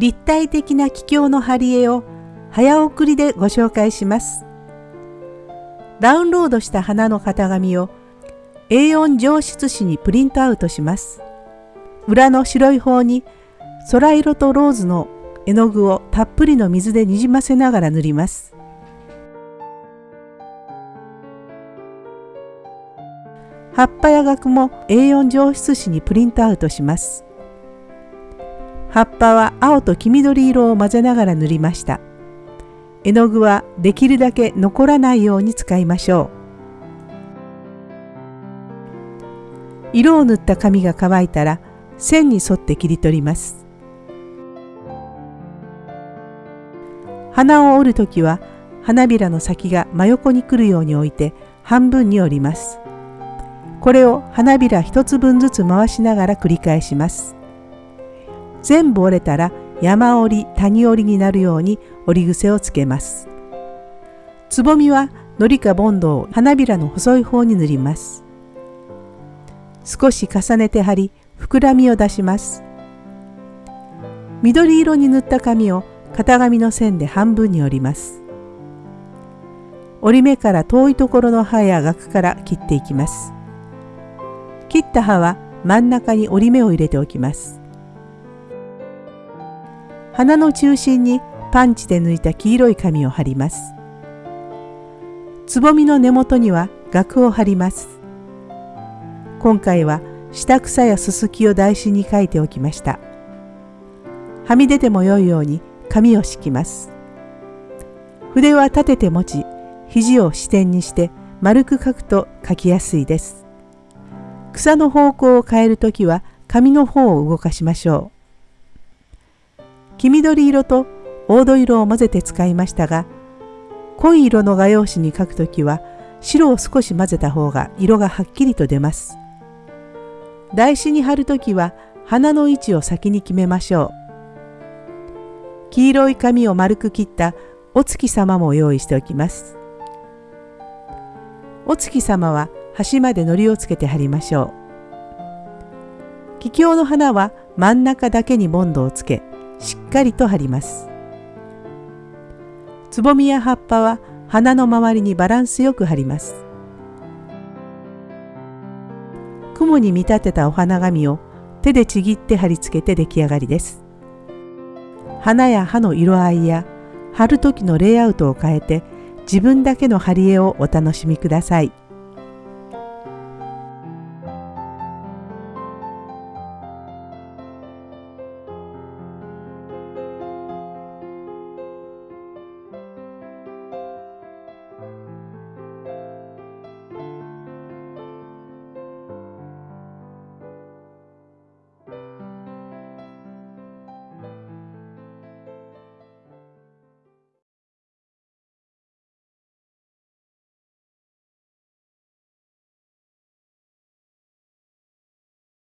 立体的な気境の貼り絵を早送りでご紹介します。ダウンロードした花の型紙を A4 上質紙にプリントアウトします。裏の白い方に空色とローズの絵の具をたっぷりの水でにじませながら塗ります。葉っぱや額も A4 上質紙にプリントアウトします。葉っぱは青と黄緑色を混ぜながら塗りました。絵の具はできるだけ残らないように使いましょう。色を塗った紙が乾いたら線に沿って切り取ります。花を折るときは花びらの先が真横に来るように置いて半分に折ります。これを花びら一つ分ずつ回しながら繰り返します。全部折れたら山折り谷折りになるように折り癖をつけます。つぼみはのりかボンドを花びらの細い方に塗ります。少し重ねて貼り膨らみを出します。緑色に塗った紙を型紙の線で半分に折ります。折り目から遠いところの刃や額から切っていきます。切った葉は真ん中に折り目を入れておきます。花の中心にパンチで抜いた黄色い紙を貼ります。つぼみの根元には額を貼ります。今回は下草やすすきを台紙に書いておきました。はみ出ても良いように紙を敷きます。筆は立てて持ち、肘を支点にして丸く書くと書きやすいです。草の方向を変えるときは紙の方を動かしましょう。黄緑色と黄土色を混ぜて使いましたが、濃い色の画用紙に書くときは白を少し混ぜた方が色がはっきりと出ます。台紙に貼るときは花の位置を先に決めましょう。黄色い紙を丸く切ったお月様も用意しておきます。お月様は端まで糊をつけて貼りましょう。気境の花は真ん中だけにボンドをつけ、しっかりと貼ります。つぼみや葉っぱは花の周りにバランスよく貼ります。雲に見立てたお花紙を手でちぎって貼り付けて出来上がりです。花や葉の色合いや貼る時のレイアウトを変えて自分だけの貼り絵をお楽しみください。